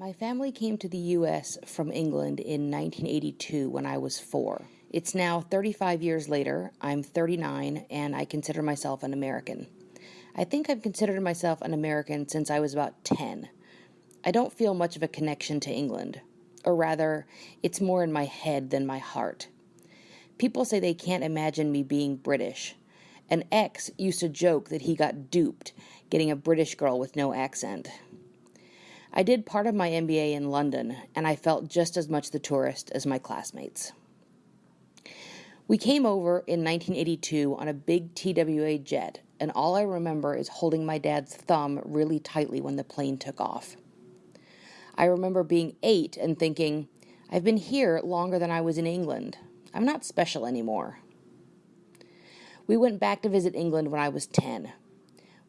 My family came to the U.S. from England in 1982 when I was four. It's now 35 years later, I'm 39, and I consider myself an American. I think I've considered myself an American since I was about 10. I don't feel much of a connection to England, or rather, it's more in my head than my heart. People say they can't imagine me being British. An ex used to joke that he got duped getting a British girl with no accent. I did part of my MBA in London, and I felt just as much the tourist as my classmates. We came over in 1982 on a big TWA jet, and all I remember is holding my dad's thumb really tightly when the plane took off. I remember being eight and thinking, I've been here longer than I was in England. I'm not special anymore. We went back to visit England when I was 10.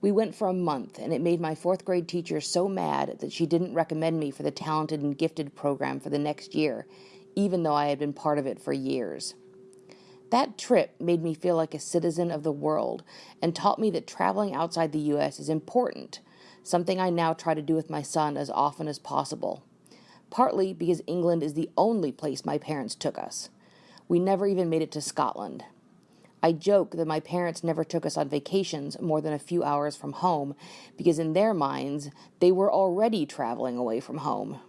We went for a month, and it made my fourth grade teacher so mad that she didn't recommend me for the talented and gifted program for the next year, even though I had been part of it for years. That trip made me feel like a citizen of the world and taught me that traveling outside the U.S. is important, something I now try to do with my son as often as possible. Partly because England is the only place my parents took us. We never even made it to Scotland. I joke that my parents never took us on vacations more than a few hours from home because, in their minds, they were already traveling away from home.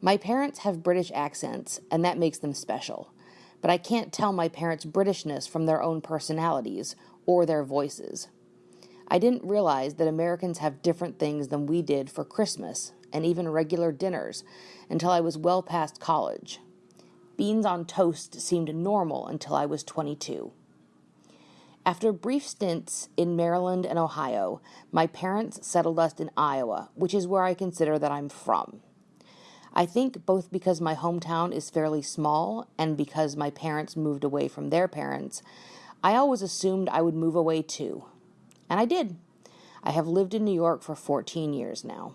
My parents have British accents, and that makes them special, but I can't tell my parents' Britishness from their own personalities or their voices. I didn't realize that Americans have different things than we did for Christmas and even regular dinners until I was well past college. Beans on toast seemed normal until I was 22. After brief stints in Maryland and Ohio, my parents settled us in Iowa, which is where I consider that I'm from. I think both because my hometown is fairly small and because my parents moved away from their parents, I always assumed I would move away too. And I did. I have lived in New York for 14 years now.